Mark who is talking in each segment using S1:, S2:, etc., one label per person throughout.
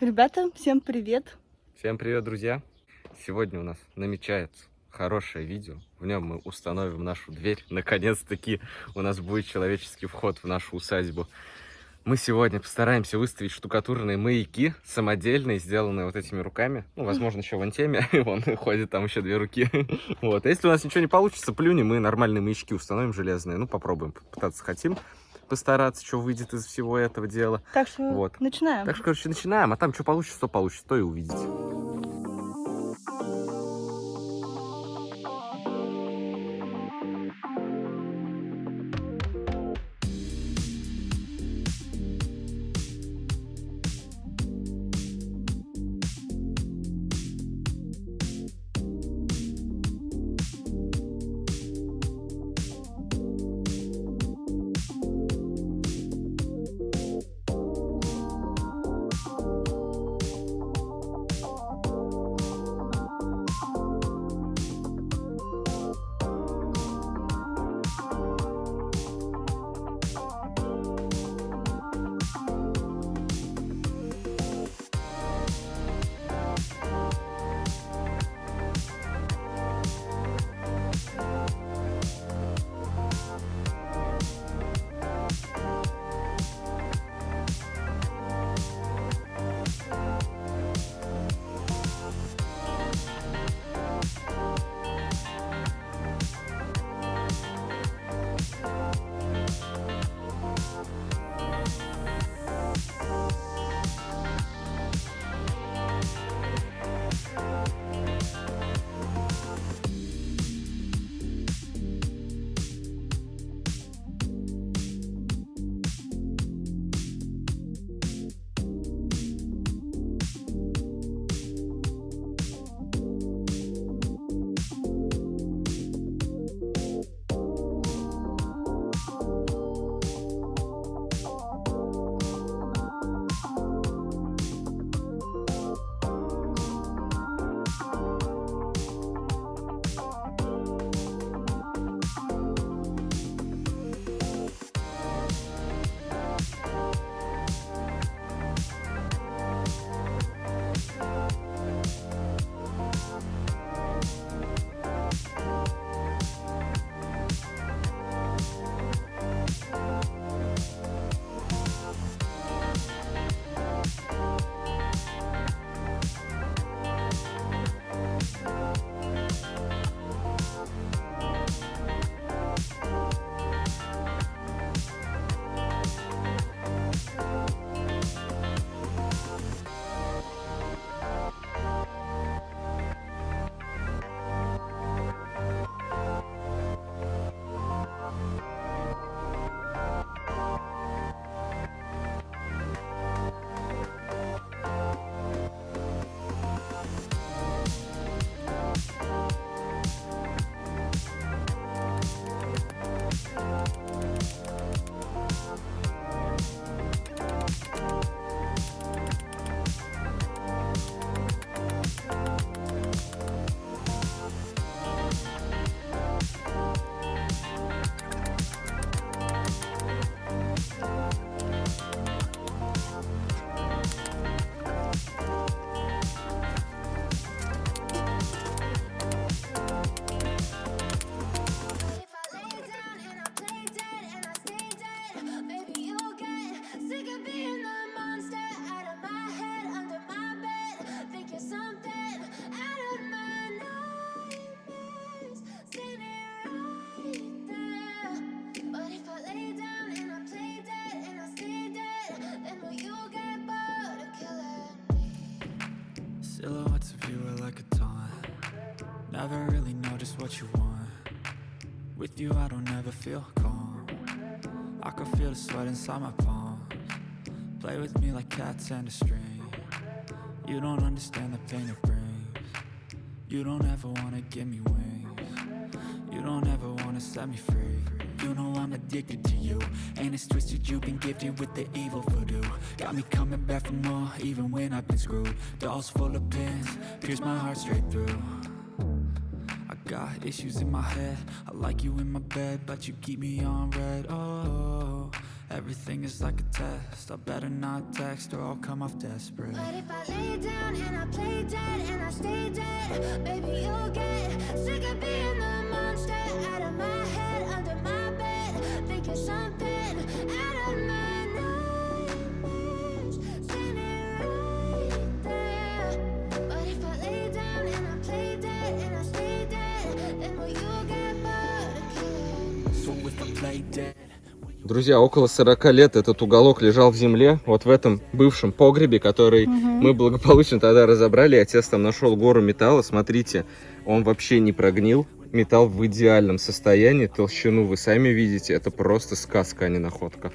S1: Ребята, всем привет!
S2: Всем привет, друзья! Сегодня у нас намечается хорошее видео. В нем мы установим нашу дверь. Наконец-таки у нас будет человеческий вход в нашу усадьбу. Мы сегодня постараемся выставить штукатурные маяки, самодельные, сделанные вот этими руками. Ну, возможно, еще вон теме. Вон ходит там еще две руки. Вот. А если у нас ничего не получится, плюнем, мы нормальные маячки установим железные. Ну, попробуем, пытаться хотим постараться, что выйдет из всего этого дела.
S1: Так что вот. начинаем.
S2: Так что, короче, начинаем. А там что получится, то получится, то и увидите.
S3: Never really know just what you want. With you I don't ever feel calm. I can feel the sweat inside my palms. Play with me like cats and a string. You don't understand the pain it brings. You don't ever wanna give me wings. You don't ever wanna set me free. You know I'm addicted to you And it's twisted, you've been gifted with the evil voodoo. Got me coming back for more, even when I've been screwed. Dolls full of pins, pierce my heart straight through got issues in my head I like you in my bed, but you keep me on red, oh Everything is like a test. I better not text or I'll come off desperate.
S4: But if I lay down and I play dead and I stay dead, baby, you'll get sick of being the monster out of my head, under my bed, thinking something
S2: Друзья, около 40 лет этот уголок лежал в земле, вот в этом бывшем погребе, который мы благополучно тогда разобрали. Отец там нашел гору металла, смотрите, он вообще не прогнил. Металл в идеальном состоянии, толщину вы сами видите, это просто сказка, а не находка.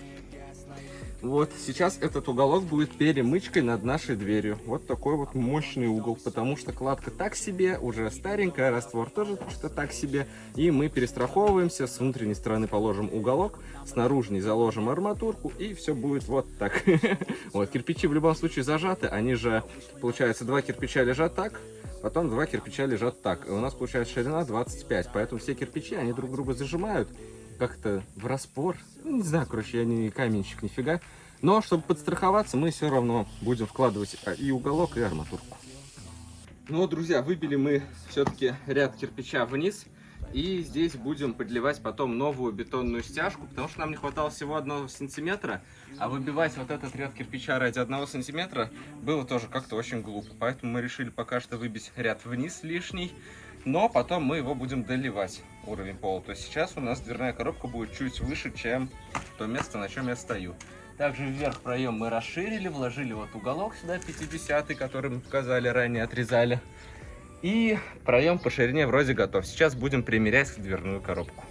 S2: Вот, сейчас этот уголок будет перемычкой над нашей дверью. Вот такой вот мощный угол, потому что кладка так себе, уже старенькая, раствор тоже что так себе. И мы перестраховываемся, с внутренней стороны положим уголок, с наружной заложим арматурку, и все будет вот так. Вот, кирпичи в любом случае зажаты, они же, получается, два кирпича лежат так, потом два кирпича лежат так. И у нас получается ширина 25, поэтому все кирпичи, они друг друга зажимают, как-то в распор. Ну, не знаю, короче, я не каменщик нифига. Но, чтобы подстраховаться, мы все равно будем вкладывать а, и уголок, и арматурку. Ну вот, друзья, выбили мы все-таки ряд кирпича вниз. И здесь будем подливать потом новую бетонную стяжку, потому что нам не хватало всего одного сантиметра. А выбивать вот этот ряд кирпича ради одного сантиметра было тоже как-то очень глупо. Поэтому мы решили пока что выбить ряд вниз лишний. Но потом мы его будем доливать, уровень пола. То есть сейчас у нас дверная коробка будет чуть выше, чем то место, на чем я стою. Также вверх проем мы расширили, вложили вот уголок сюда 50 который мы показали ранее, отрезали. И проем по ширине вроде готов. Сейчас будем примерять дверную коробку.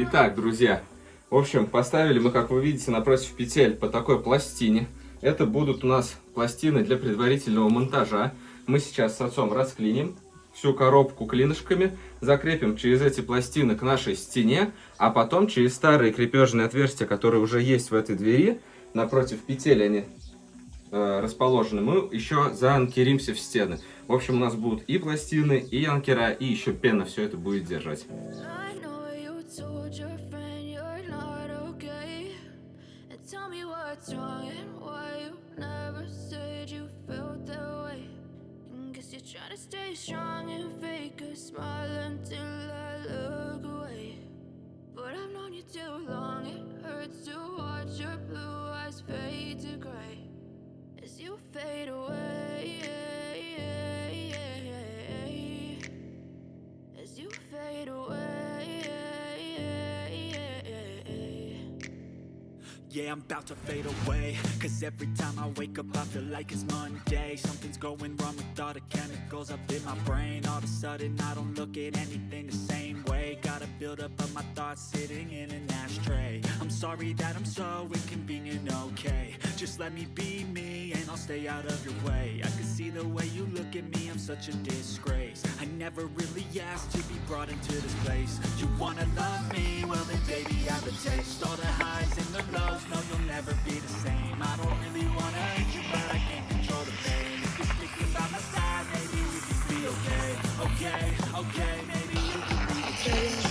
S2: Итак, друзья, в общем, поставили мы, как вы видите, напротив петель по такой пластине. Это будут у нас пластины для предварительного монтажа. Мы сейчас с отцом расклиним всю коробку клинышками, закрепим через эти пластины к нашей стене, а потом через старые крепежные отверстия, которые уже есть в этой двери, напротив петель они расположены, мы еще заанкеримся в стены. В общем, у нас будут и пластины, и анкера, и еще пена все это будет держать.
S3: Yeah, I'm about to fade away. Cause every time I wake up I feel like it's Monday. Something's going wrong with all the chemicals up in my brain. All of a sudden I don't look at anything the same way. Gotta build up of my thoughts sitting in an ashtray. I'm sorry that I'm so inconvenient, okay. Just let me be me and I'll stay out of your way. I can see the way you look at me, I'm such a disgrace. I never really asked to be brought into this place. You wanna love me? Well then baby I have a taste. All the highs and the lows, never be the same. I don't really wanna hurt you but I can't control the pain. If you're sticking by my side, maybe we can be okay. Okay, okay, maybe you can be the change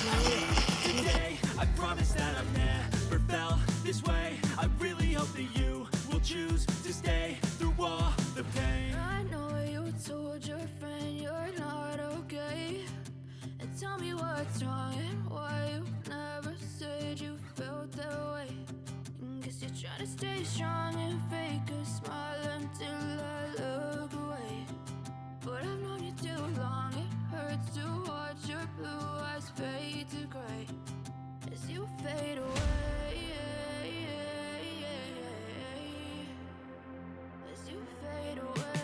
S3: to stay
S4: strong and fake a smile until I look away. But I've known you too long, it hurts to watch your blue eyes fade to gray as you fade away. As you fade away.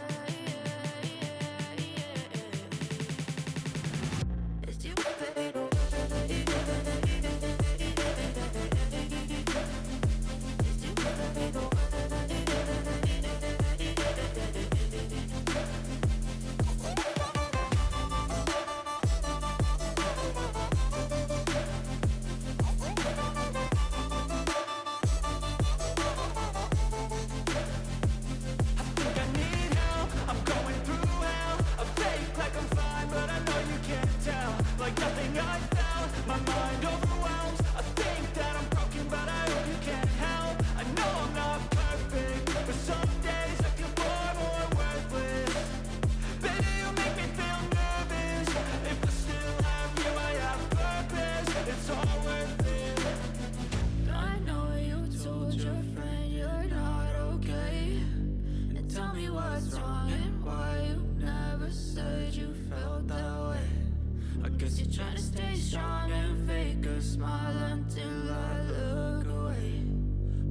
S4: to stay strong and fake a smile until I look away.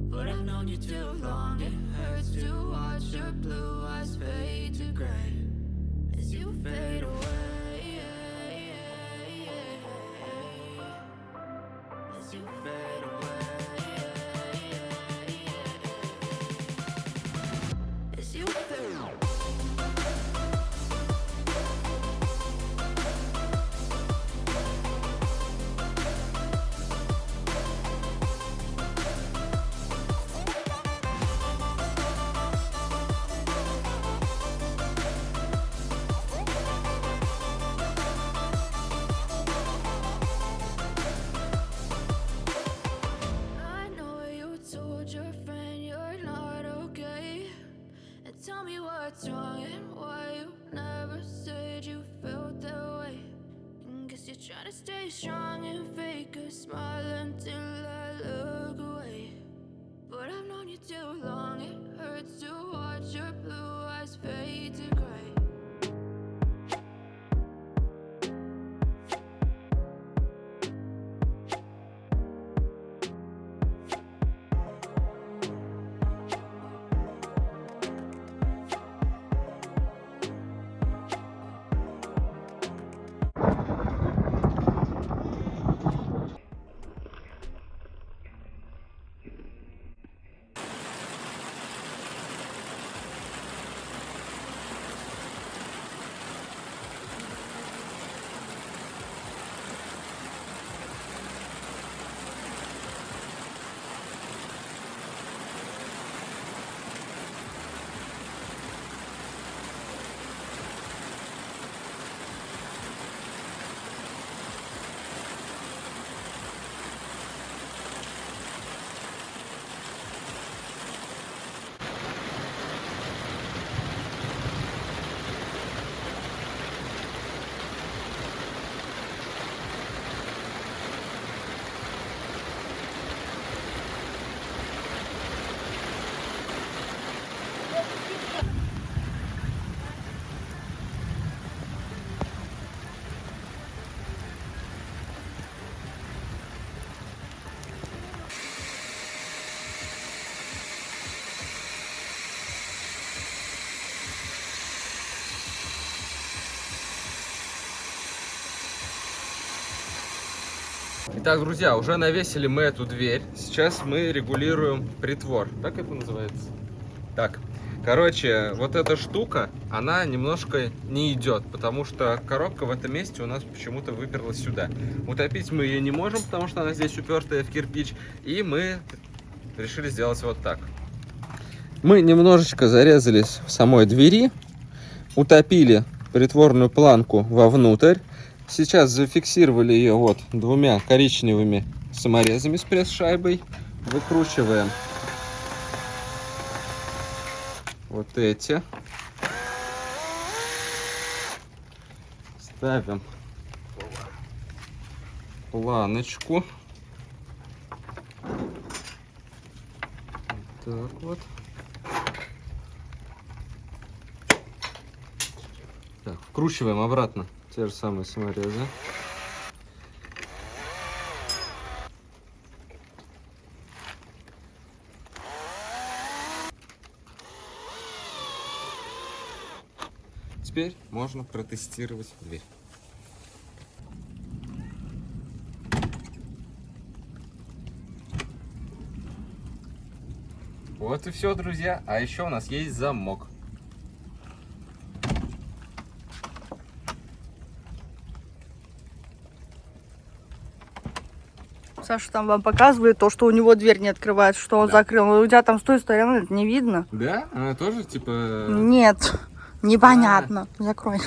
S3: But I've known you too long, it hurts to watch your blue eyes fade to gray. As you fade away.
S4: And why you never said you felt that way. Guess you're trying to stay strong and fake a smile until I look away. But I've known you too long, it hurts to watch your blue eyes fade to gray.
S2: Итак, друзья, уже навесили мы эту дверь. Сейчас мы регулируем притвор. Так это называется? Так. Короче, вот эта штука, она немножко не идет, потому что коробка в этом месте у нас почему-то выперлась сюда. Утопить мы ее не можем, потому что она здесь упертая в кирпич. И мы решили сделать вот так. Мы немножечко зарезались в самой двери, утопили притворную планку вовнутрь. Сейчас зафиксировали ее вот двумя коричневыми саморезами с пресс-шайбой. Выкручиваем вот эти. Ставим планочку. Так вот. Так, вкручиваем обратно те же самые саморезы. Теперь можно протестировать дверь. Вот и все, друзья. А еще у нас есть замок.
S1: Саша там вам показывает то, что у него дверь не открывается, что он
S2: Да.
S1: закрыл. Но у тебя там с той стороны это не видно.
S2: Да? Она тоже типа...
S1: Нет, непонятно. Закрой.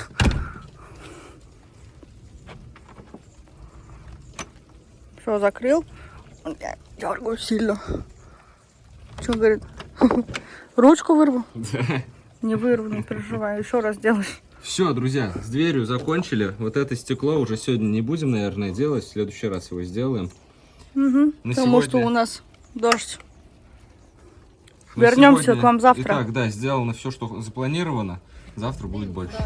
S1: Все, закрыл. Я дергаю сильно. Что говорит? Ручку вырву?
S2: Да.
S1: Не вырву, не переживай. Еще раз делаешь.
S2: Все, друзья, с дверью закончили. Вот это стекло уже сегодня не будем, наверное, делать. В следующий раз его сделаем.
S1: Угу.
S2: На
S1: Потому что
S2: сегодня-
S1: у нас дождь.
S2: На
S1: Вернемся
S2: сегодня-
S1: к вам завтра.
S2: Итак, да, сделано все, что запланировано. Завтра будет больше.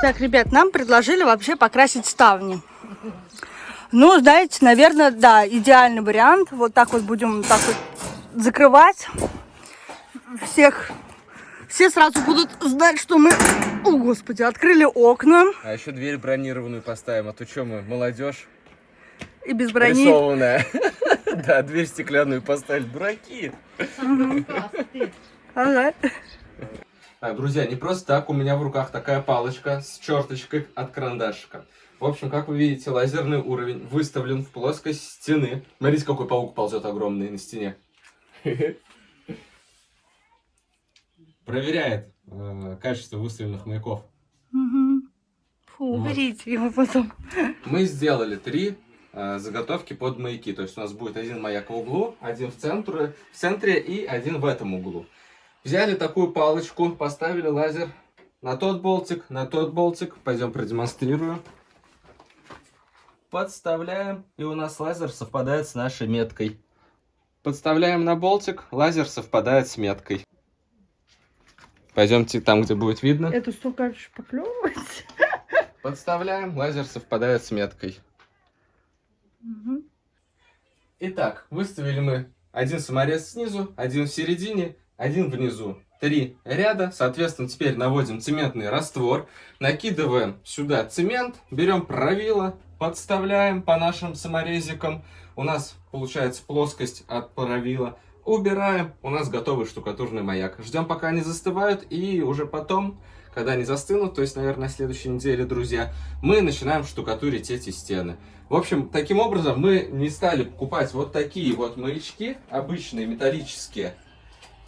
S1: Так, ребят, нам предложили вообще покрасить ставни. Ну, знаете, наверное, да, идеальный вариант. Вот так вот будем так вот закрывать. Всех, все сразу будут знать, что мы, о господи, открыли окна
S2: А еще дверь бронированную поставим, а то что мы, молодежь
S1: и без брони.
S2: рисованная. Да, дверь стеклянную поставили, дураки.
S1: Ага.
S2: Так, друзья, не просто так, у меня в руках такая палочка с черточкой от карандашика. В общем, как вы видите, лазерный уровень выставлен в плоскость стены. Смотрите, какой паук ползет огромный на стене. Проверяет э, качество выставленных маяков.
S1: Фу, уберите его потом.
S2: Мы сделали три э, заготовки под маяки. То есть у нас будет один маяк в углу, один в центре, в центре и один в этом углу. Взяли такую палочку, поставили лазер на тот болтик, на тот болтик. Пойдем продемонстрирую. Подставляем, и у нас лазер совпадает с нашей меткой. Подставляем на болтик, лазер совпадает с меткой. Пойдемте там, где будет видно.
S1: Это столько шпаклевывать.
S2: Подставляем, лазер совпадает с меткой. Итак, выставили мы один саморез снизу, один в середине, один внизу. Три ряда. Соответственно, теперь наводим цементный раствор. Накидываем сюда цемент, берем правило, подставляем по нашим саморезикам. У нас получается плоскость от правила. Убираем. У нас готовый штукатурный маяк. Ждем, пока они застывают. И уже потом, когда они застынут, то есть, наверное, на следующей неделе, друзья, мы начинаем штукатурить эти стены. В общем, таким образом мы не стали покупать вот такие вот маячки, обычные металлические,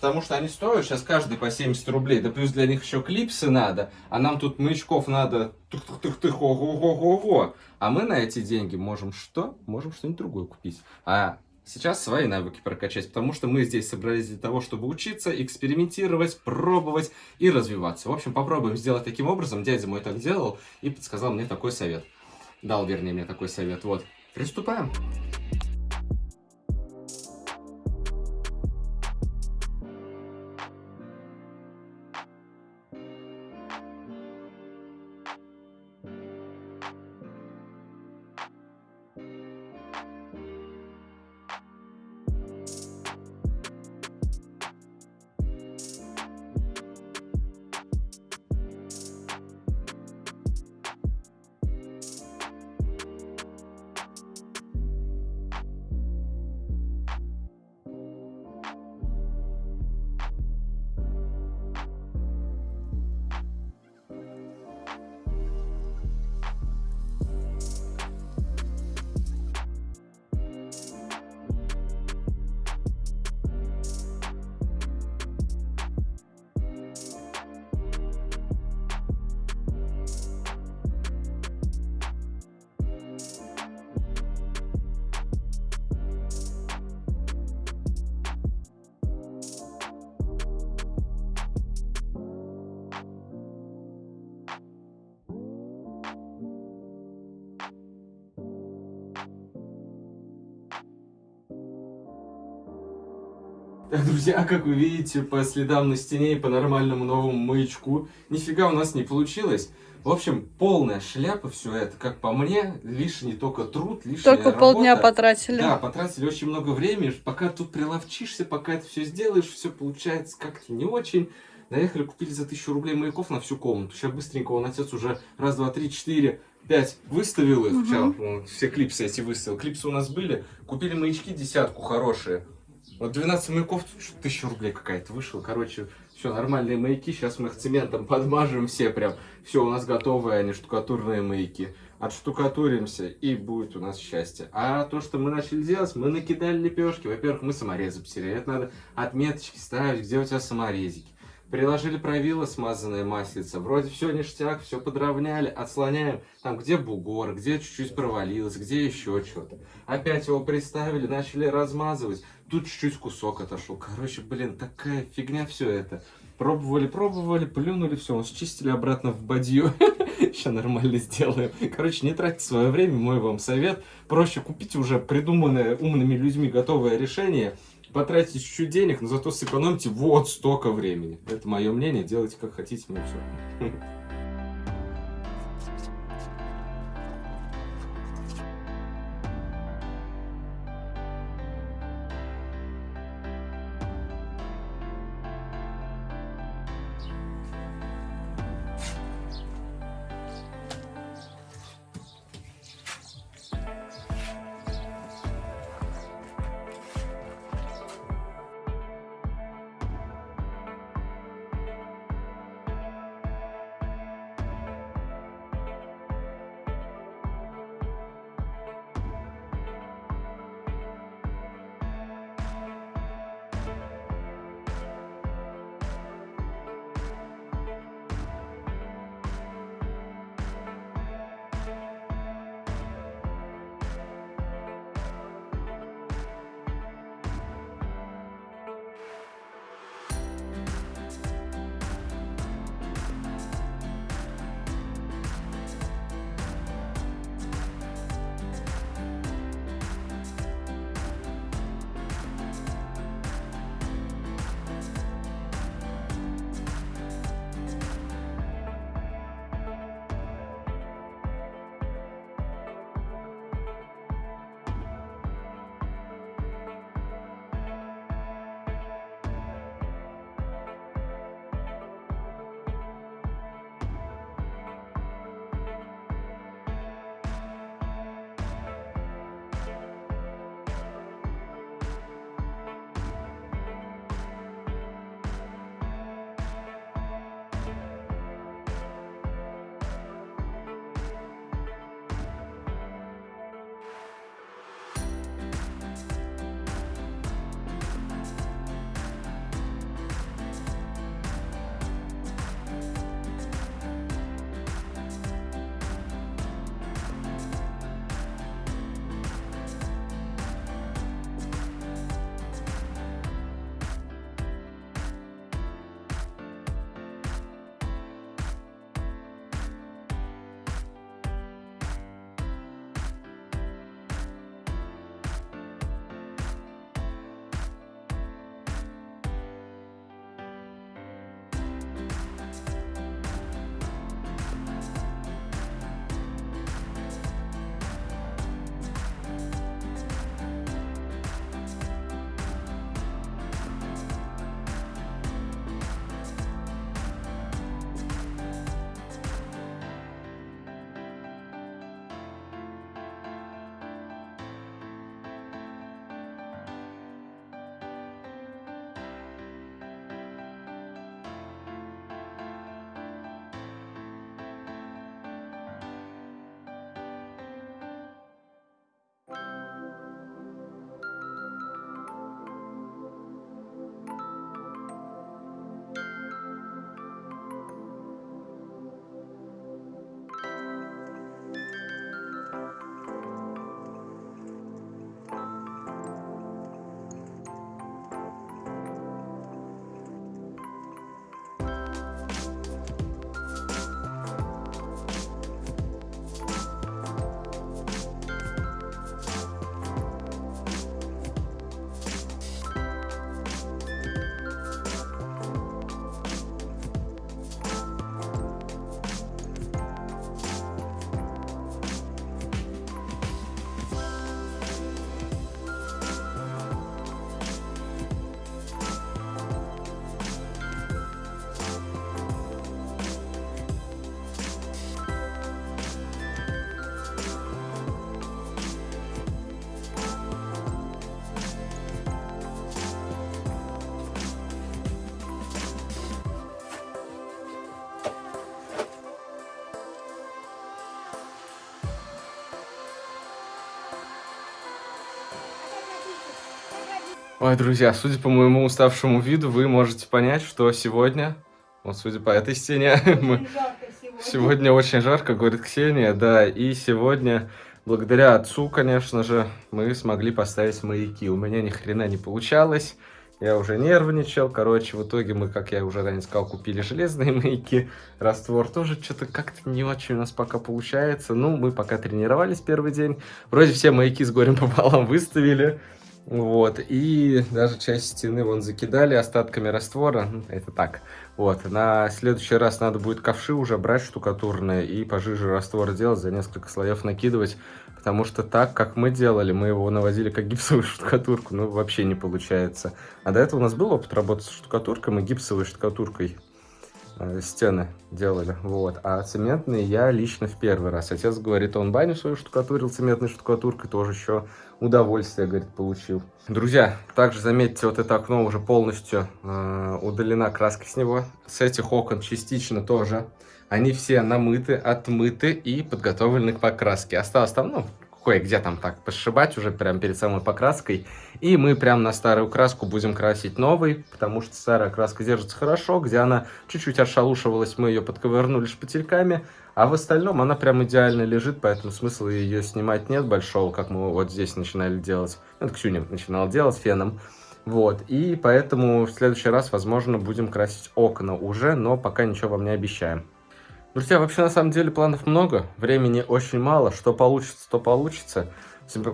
S2: потому что они стоят сейчас каждый по 70 рублей, да плюс для них еще клипсы надо, а нам тут маячков надо тых-тых-тых, ого-го-го-го. А мы на эти деньги можем что? Можем что-нибудь другое купить. А сейчас свои навыки прокачать, потому что мы здесь собрались для того, чтобы учиться, экспериментировать, пробовать и развиваться. В общем, попробуем сделать таким образом. Дядя мой так делал и подсказал мне такой совет. Дал, вернее, мне такой совет. Вот, приступаем. друзья, как вы видите, по следам на стене и по нормальному новому маячку, нифига у нас не получилось. В общем, полная шляпа все это, как по мне, лишний только труд, лишняя
S1: Только
S2: работа.
S1: полдня потратили.
S2: Да, потратили очень много времени, пока тут приловчишься, пока это все сделаешь, все получается как-то не очень. Наехали, купили за тысячу рублей маяков на всю комнату. Сейчас быстренько он отец уже раз, два, три, четыре, пять выставил их.
S1: Мгм.
S2: Сейчас, все клипсы эти выставил. Клипсы у нас были. Купили маячки десятку хорошие. Вот 12 маяков, тысяча рублей какая-то вышла. Короче, все, нормальные маяки. Сейчас мы их цементом подмажем все прям. Все, у нас готовые они, штукатурные маяки. Отштукатуримся, и будет у нас счастье. А то, что мы начали делать, мы накидали лепешки. Во-первых, мы саморезы потеряли. Это надо отметочки ставить, где у тебя саморезики. Приложили правило, смазанное маслица. Вроде все ништяк, все подровняли, отслоняем. Там, где бугор, где чуть-чуть провалилось, где еще что-то. Опять его приставили, начали размазывать. Тут чуть-чуть кусок отошел. Короче, блин, такая фигня все это. Пробовали, пробовали, плюнули, все, счистили обратно в бадью. Сейчас нормально сделаем. Короче, не тратьте свое время, мой вам совет. Проще купить уже придуманное умными людьми готовое решение. Потратите чуть-чуть денег, но зато сэкономьте вот столько времени. Это мое мнение, делайте как хотите, мне все. Ой, друзья, судя по моему уставшему виду, вы можете понять, что сегодня, вот судя по этой стене, мы... сегодня. очень жарко, говорит Ксения, да, и сегодня, благодаря отцу, конечно же, мы смогли поставить маяки. У меня ни хрена не получалось, я уже нервничал, короче, в итоге мы, как я уже ранее сказал, купили железные маяки, раствор тоже что-то как-то не очень у нас пока получается, ну, мы пока тренировались первый день, вроде все маяки с горем пополам выставили, вот, и даже часть стены вон закидали остатками раствора, ну, это так. Вот, на следующий раз надо будет ковши уже брать штукатурные и пожиже раствор делать, за несколько слоев накидывать, потому что так, как мы делали, мы его наводили как гипсовую штукатурку, ну, вообще не получается. А до этого у нас был опыт работы с штукатуркой, мы гипсовой штукатуркой э, стены делали, вот. А цементные я лично в первый раз. Отец говорит, он баню свою штукатурил цементной штукатуркой, тоже еще удовольствие, говорит, получил. Друзья, также заметьте, вот это окно уже полностью э, удалена краска с него. С этих окон частично тоже. Они все намыты, отмыты и подготовлены к покраске. Осталось там, ну, кое-где там так пошибать уже прямо перед самой покраской. И мы прям на старую краску будем красить новый, потому что старая краска держится хорошо. Где она чуть-чуть отшалушивалась, мы ее подковырнули шпательками. А в остальном она прям идеально лежит, поэтому смысла ее снимать нет большого, как мы вот здесь начинали делать. Это Ксюня начинала делать феном. Вот, и поэтому в следующий раз, возможно, будем красить окна уже, но пока ничего вам не обещаем. Друзья, вообще на самом деле планов много, времени очень мало, что получится, то получится. Всем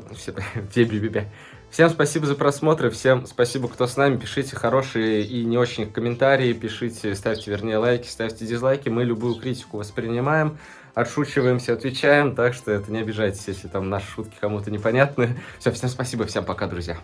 S2: спасибо за просмотр, всем спасибо, кто с нами. Пишите хорошие и не очень комментарии, пишите, ставьте, вернее, лайки, ставьте дизлайки. Мы любую критику воспринимаем, отшучиваемся, отвечаем, так что это не обижайтесь, если там наши шутки кому-то непонятны. Все, всем спасибо, всем пока, друзья.